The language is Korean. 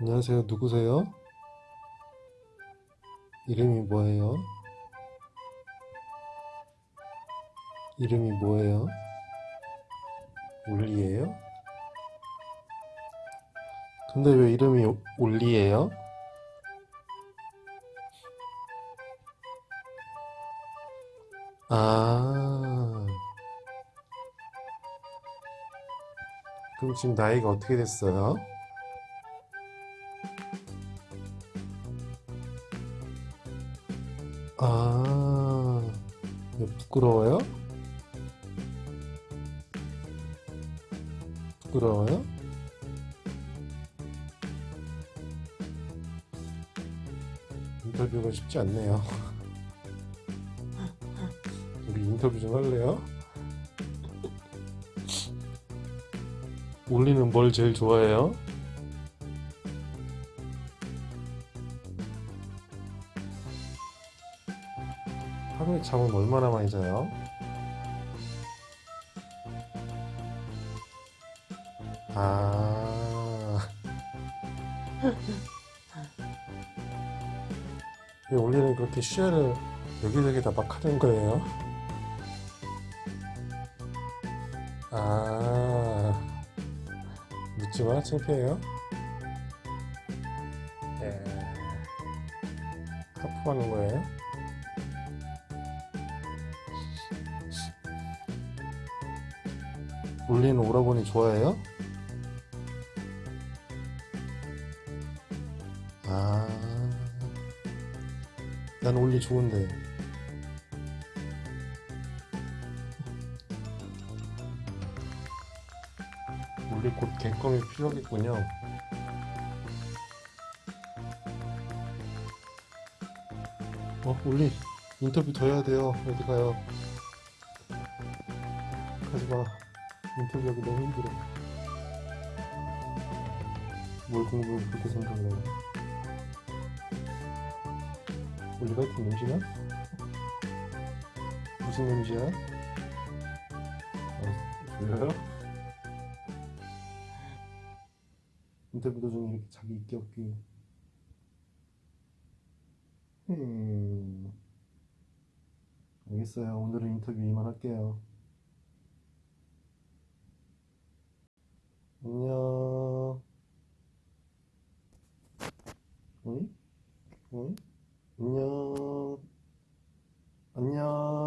안녕하세요. 누구세요? 이름이 뭐예요? 이름이 뭐예요? 올리예요? 근데 왜 이름이 올리예요? 아... 지금 나이가 어떻게 됐어요? 아, 부끄러워요? 부끄러워요? 인터뷰가 쉽지 않네요. 우리 인터뷰 좀 할래요? 올리는 뭘 제일 좋아해요? 하루에 잠은 얼마나 많이 자요? 아. 왜 올리는 그렇게 시야를 여기저기 다 막 하는 거예요? 아. 묻지 마, 창피해요? 예. 하품하는 거예요? 올리는 오라버니 좋아해요? 아, 난 올리 좋은데. 올리 곧 갱껌이 필요하겠군요. 어, 올리 인터뷰 더 해야 돼요. 어디 가요? 가지 마. 인터뷰하기 너무 힘들어. 뭘 공부를 그렇게 생각을 해요? 우리 같은 냄새나? 무슨 냄새야? 어, 보여요? 인터뷰 도중에 이렇게 자기 있기 없기 음. 알겠어요. 오늘은 인터뷰 이만할게요. 안녕. 어이? 안녕. 안녕.